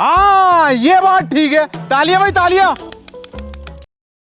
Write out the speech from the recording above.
हाँ ये बात ठीक है। तालियाँ भाई तालियाँ।